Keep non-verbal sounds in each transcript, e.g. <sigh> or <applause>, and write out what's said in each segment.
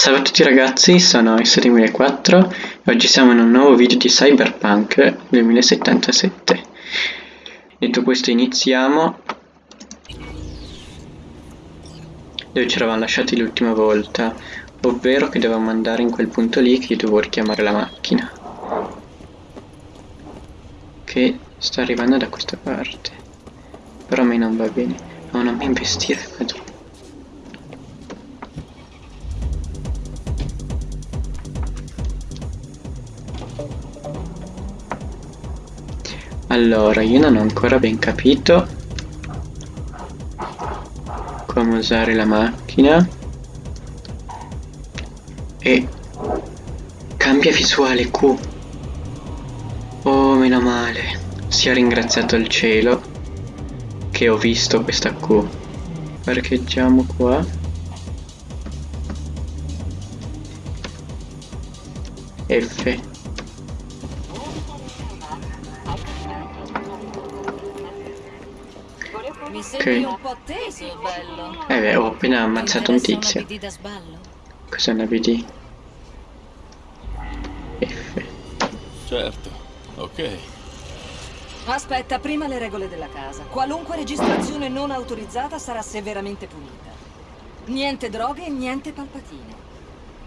Salve a tutti ragazzi, sono S2004 e oggi siamo in un nuovo video di Cyberpunk 2077. Detto questo iniziamo dove ci eravamo lasciati l'ultima volta, ovvero che dovevamo andare in quel punto lì che io dovevo richiamare la macchina. Che sta arrivando da questa parte. Però a me non va bene. No, non mi investire qua Allora, io non ho ancora ben capito come usare la macchina e cambia visuale Q. Oh, meno male. Sia ringraziato il cielo che ho visto questa Q. Parcheggiamo qua. F. Mi sembri un po' teso, bello. Eh beh, ho appena ammazzato un Ti tizio. Cos'è una BD? F. Certo, ok. Aspetta, prima le regole della casa. Qualunque registrazione non autorizzata sarà severamente punita. Niente droghe e niente palpatine.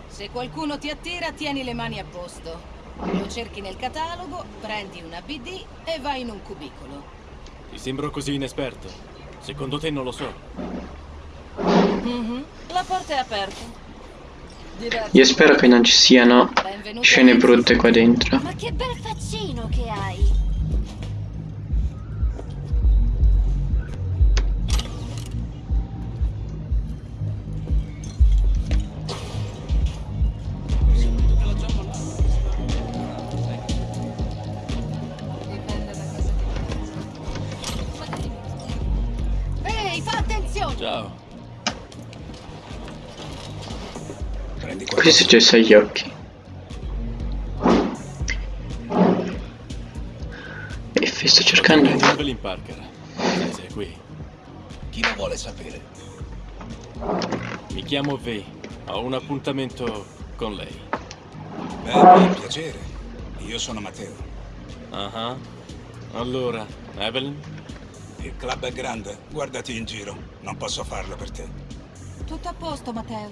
Se qualcuno ti attira, tieni le mani a posto. Lo cerchi nel catalogo, prendi una BD e vai in un cubicolo. Ti sembro così inesperto. Secondo te non lo so. Mhm, La porta è aperta. Diverti. Io spero che non ci siano Benvenuto scene brutte qua dentro. Ma che bel faccino che hai! Fa attenzione! Ciao. Cosa è successo agli occhi? F, sto cercando. Prendi Evelyn Parker. Se sei qui. Chi lo vuole sapere? Mi chiamo V. Ho un appuntamento con lei. Beh, per piacere. Io sono Matteo. Ah. Allora, Evelyn? Il club è grande. Guardati in giro. Non posso farlo per te. Tutto a posto, Matteo.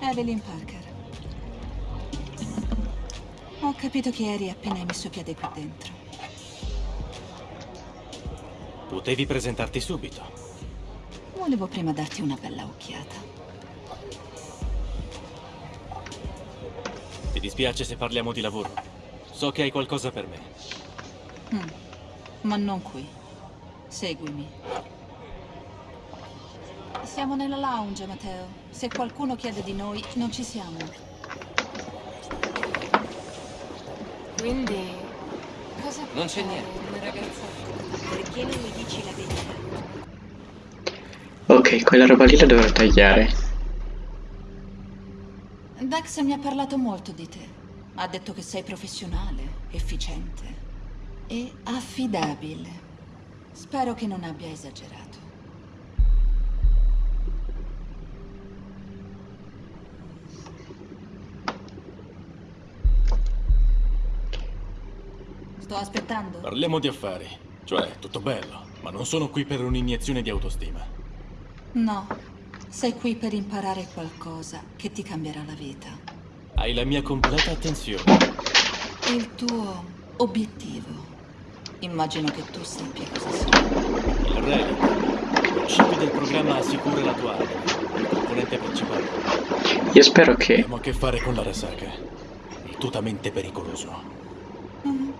Evelyn Parker. Ho capito che eri appena hai messo piede qui dentro. Potevi presentarti subito. Volevo prima darti una bella occhiata. Dispiace se parliamo di lavoro? So che hai qualcosa per me. Mm. Ma non qui. Seguimi. Siamo nella lounge, Matteo. Se qualcuno chiede di noi, non ci siamo. Quindi, cosa Non c'è niente. Una ragazza Perché non mi dici la verità? Ok, quella roba lì la dovrò tagliare. Dax mi ha parlato molto di te. Ha detto che sei professionale, efficiente e affidabile. Spero che non abbia esagerato. Sto aspettando. Parliamo di affari. Cioè, tutto bello, ma non sono qui per un'iniezione di autostima. No, sei qui per imparare qualcosa che ti cambierà la vita. Hai la mia completa attenzione. Il tuo obiettivo. Immagino che tu sappia cosa sia. Il Relic. Il chip del programma assicura la tua anima, il componente principale. Io spero che... Abbiamo a che fare con la Rasaka. Altutamente pericoloso. Mhm.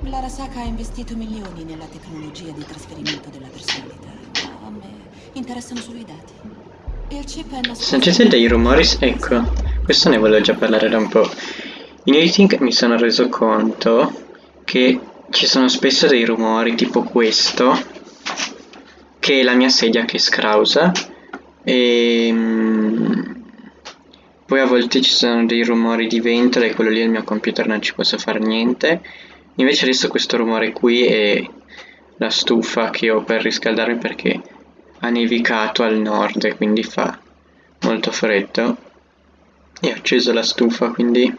L'Arasaka ha investito milioni nella tecnologia di trasferimento della personalità. Ma a me interessano solo i dati. Sentite dei rumori? Ecco, questo ne volevo già parlare da un po'. In editing mi sono reso conto che ci sono spesso dei rumori tipo questo, che è la mia sedia che scrausa, e mm, poi a volte ci sono dei rumori di vento e quello lì al mio computer non ci posso fare niente, Invece adesso questo rumore qui è la stufa che ho per riscaldarmi perché ha nevicato al nord e quindi fa molto freddo. E ho acceso la stufa, quindi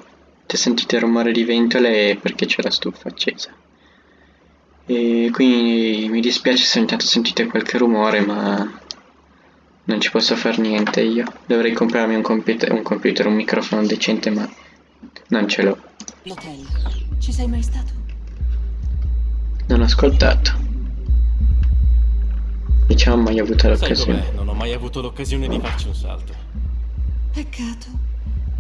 se sentite il rumore di ventole è perché c'è la stufa accesa. E quindi mi dispiace se ogni tanto sentite qualche rumore, ma non ci posso fare niente io. Dovrei comprarmi un computer, un, computer, un microfono decente, ma non ce l'ho. L'hotel. Ci sei mai stato? Non ho ascoltato. Diciamo mai avuto l'occasione. Non ho mai avuto l'occasione di farci un salto. Peccato.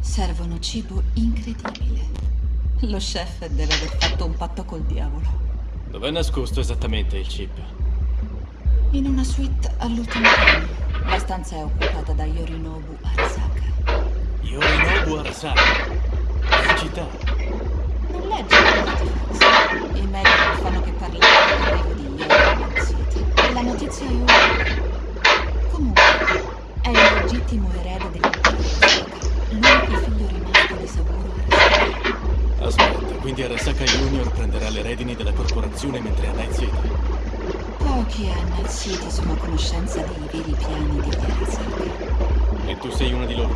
Servono cibo incredibile. Lo chef deve aver fatto un patto col diavolo. Dov'è nascosto esattamente il chip? In una suite all'ultimo piano. La stanza è occupata da Yorinobu Arasaka. Yorinobu Arasaka. In città. Non leggi i artifax. I media non fanno che Ora. Comunque, è il legittimo erede dell'impero. L'unico figlio rimasto di Saburo Arasaka. Aspetta, quindi Arasaka Junior prenderà le redini della corporazione mentre è a Night City. Pochi a Night City sono a conoscenza dei veri piani di Arasaka. E tu sei una di loro.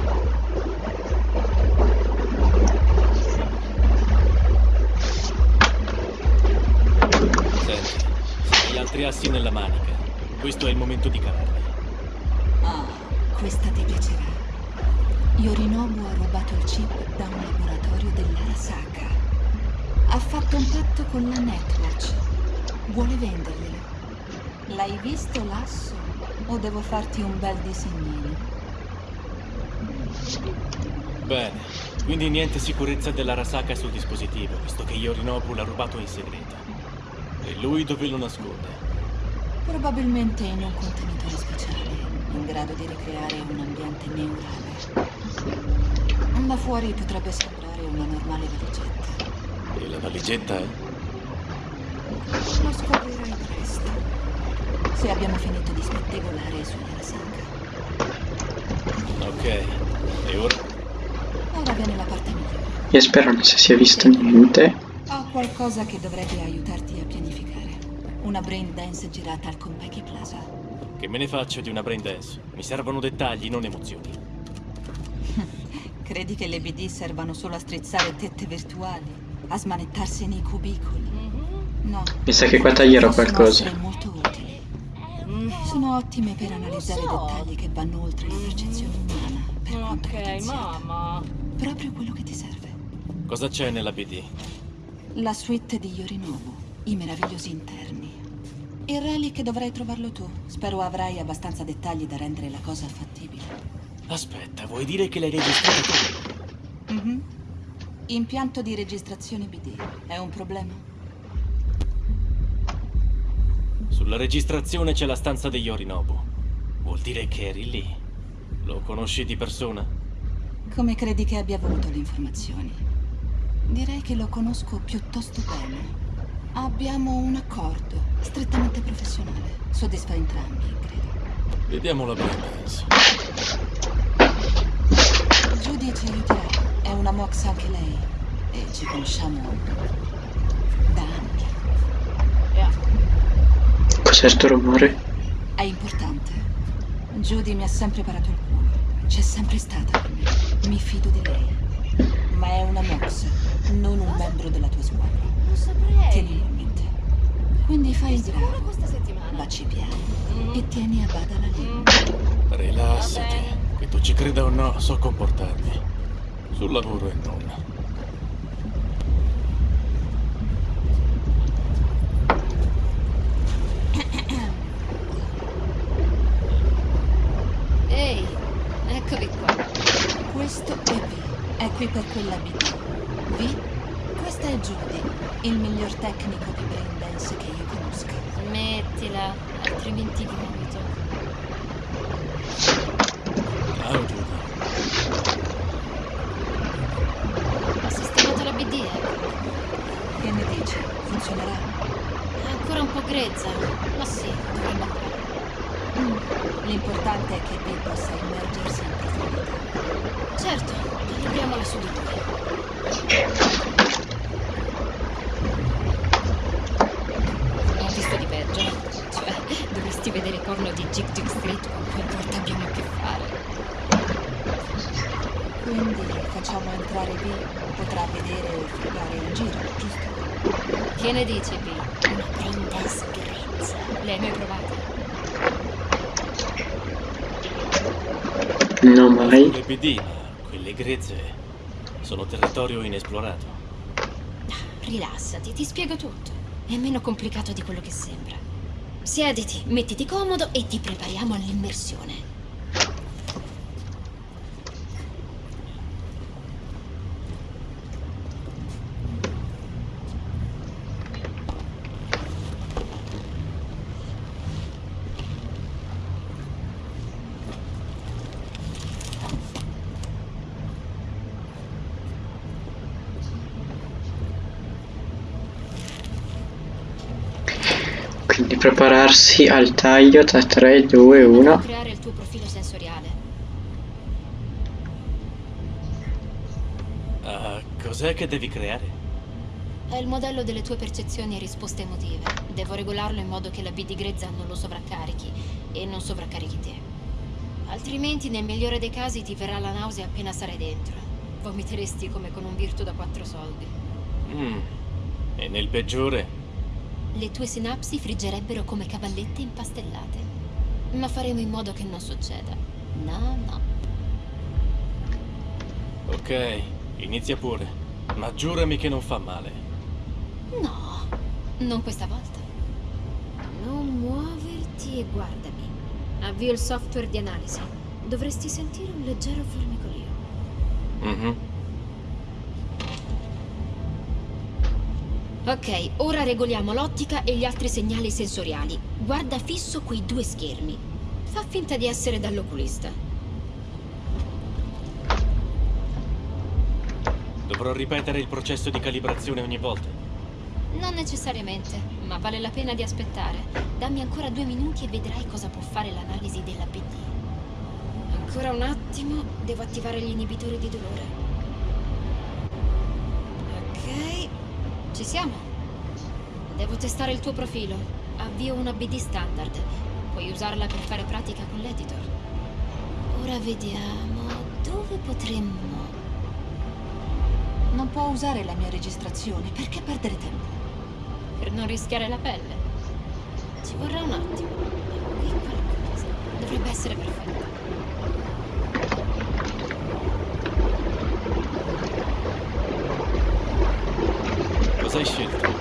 Senti, se hai altri assi nella manica, questo è il momento di cavarli. Ah, questa ti piacerà. Yorinobu ha rubato il chip da un laboratorio dell'Arasaka. Ha fatto un patto con la Netwatch. Vuole venderglielo. L'hai visto l'asso? O devo farti un bel disegnino? Bene, quindi niente sicurezza dell'Arasaka sul dispositivo, visto che Yorinobu l'ha rubato in segreto. E lui dove lo nasconde? Probabilmente in un contenitore speciale, in grado di ricreare un ambiente neurale. Da fuori potrebbe sembrare una normale valigetta. E la valigetta è? Lo scoprirai presto. Se abbiamo finito di spettegolare sull'Arasaka. Ok, e ora? Ora viene la parte migliore. Io spero non si sia visto niente. Ho qualcosa che dovrebbe aiutarti a. Una brain dance girata al Compeki Plaza. Che me ne faccio di una brain dance? Mi servono dettagli, non emozioni. <laughs> Credi che le BD servano solo a strizzare tette virtuali? A smanettarsi nei cubicoli? No. Mi sa che qua taglierò qualcosa. essere molto utili. Sono ottime per analizzare so. dettagli che vanno oltre la percezione umana. Per quanto Ok, mamma. Proprio quello che ti serve. Cosa c'è nella BD? La suite di Yorinobu, i meravigliosi interni. Il relic dovrai trovarlo tu. Spero avrai abbastanza dettagli da rendere la cosa fattibile. Aspetta, vuoi dire che l'hai registrato tu? Mhm. Impianto di registrazione BD. È un problema? Sulla registrazione c'è la stanza degli Yorinobu. Vuol dire che eri lì. Lo conosci di persona? Come credi che abbia avuto le informazioni? Direi che lo conosco piuttosto bene. Abbiamo un accordo, strettamente professionale. Soddisfa entrambi, credo. Vediamo la dance. Judy ci aiuterà. È una mox anche lei. E ci conosciamo da anni. Yeah. Cos'è sto rumore? È importante. Judy mi ha sempre parato il culo. C'è sempre stata per me. Mi fido di lei. Ma è una mox, non un membro della tua squadra. Non saprei. Tienilo a mente. Quindi fai il bravo. questa settimana? Baci piano. E tieni a bada la lingua. Rilassati. Che tu ci creda o no, so comportarmi. Sul lavoro e non. Ehi, eccovi qua. Questo è V. È qui per quella BD. V? Questa è Judy, il miglior tecnico di brain dance che io conosca. Smettila, altrimenti vomito. Ciao Giulia. Ho sistemato la BD, ecco. Che ne dici? Funzionerà? È ancora un po' grezza, ma sì, dovrebbe andare. Mm. L'importante è che V possa immergersi in profondità. Certo, calibriamola su di lui. vorresti vedere i porno di Jig Jig Street con cui a volte abbiamo a che fare. Quindi facciamo entrare B, potrà vedere e fregare in giro, giusto? Che ne dici, B? Una princess grezza. Le hai mai provate? No mai. Le ma quelle grezze sono territorio inesplorato. Rilassati, ti spiego tutto. È meno complicato di quello che sembra. Siediti, mettiti comodo e ti prepariamo all'immersione. Quindi prepararsi al taglio tra 3, 2, Devi 1. creare il tuo profilo sensoriale. Ah, cos'è che devi creare? È il modello delle tue percezioni e risposte emotive. Devo regolarlo in modo che la B di grezza non lo sovraccarichi e non sovraccarichi te. Altrimenti, nel migliore dei casi, ti verrà la nausea appena sarai dentro. Vomiteresti come con un virtu da quattro soldi. Mm. E nel peggiore? Le tue sinapsi friggerebbero come cavallette impastellate. Ma faremo in modo che non succeda. No, no. Ok, inizia pure. Ma giurami che non fa male. No, non questa volta. Non muoverti e guardami. Avvio il software di analisi. Dovresti sentire un leggero formicolio. Mhm. Ok, ora regoliamo l'ottica e gli altri segnali sensoriali. Guarda fisso quei due schermi. Fa finta di essere dall'oculista. Dovrò ripetere il processo di calibrazione ogni volta. Non necessariamente, ma vale la pena di aspettare. Dammi ancora due minuti e vedrai cosa può fare l'analisi della PD. Ancora un attimo, devo attivare gli inibitori di dolore. Ci siamo. Devo testare il tuo profilo. Avvio una BD standard. Puoi usarla per fare pratica con l'editor. Ora vediamo dove potremmo... Non può usare la mia registrazione, perché perdere tempo? per non rischiare la pelle. Ci vorrà un attimo. Qui qualcosa. Dovrebbe essere perfetta. Cosa